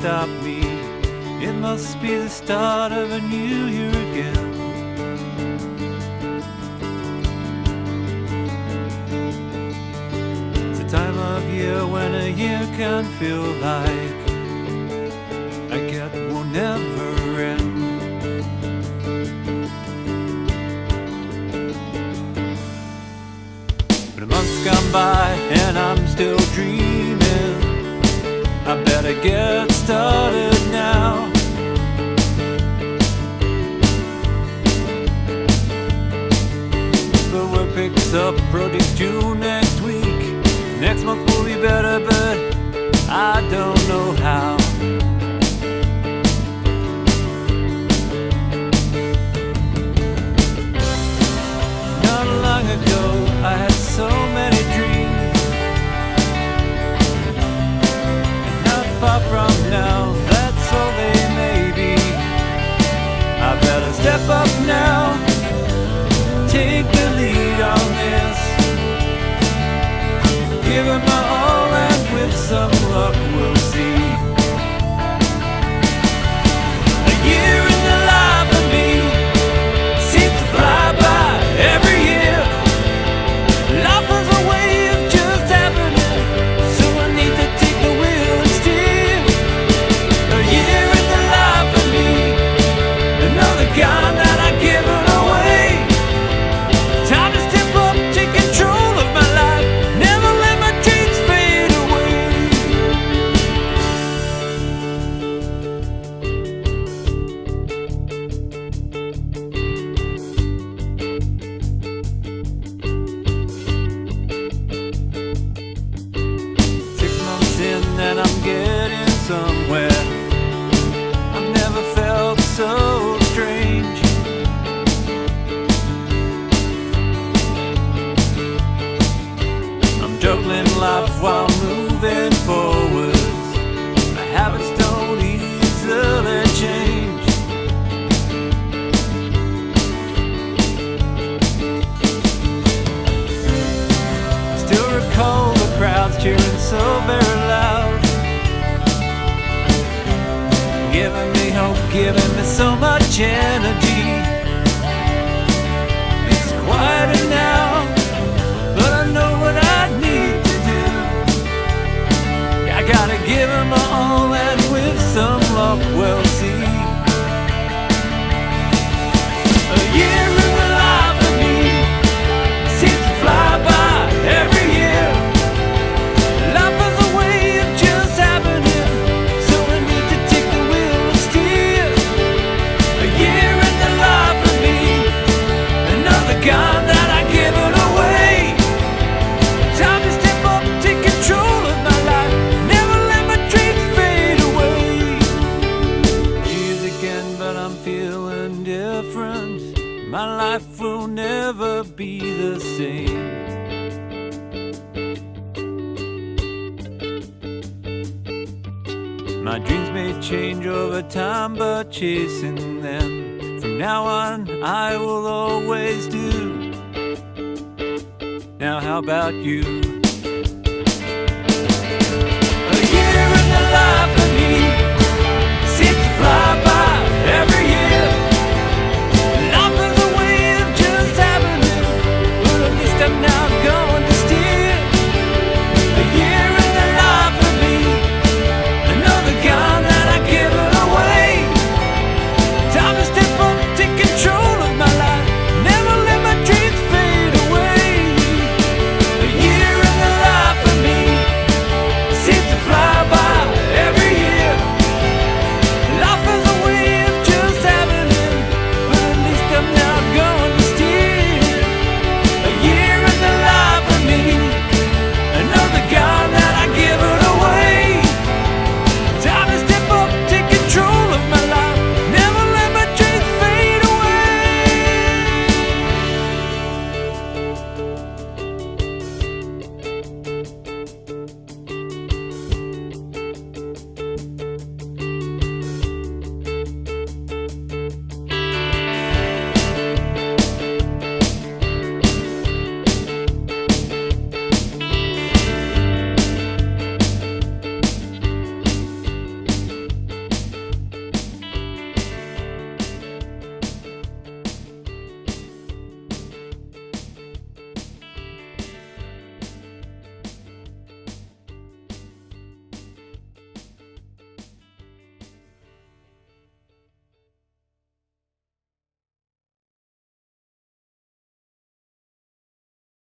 It must be the start of a new year again. It's a time of year when a year can feel like like it will never end. But a month's gone by and I'm still dreaming. I better get started now. The work picks up projects due next week. Next month will be better, but I don't know how. From now, that's all they may be. I better step up now, take the lead on this. Give it my all, and with some somewhere. I've never felt so strange. I'm juggling life while moving giving me so the same. My dreams may change over time, but chasing them from now on, I will always do. Now, how about you? A year in the life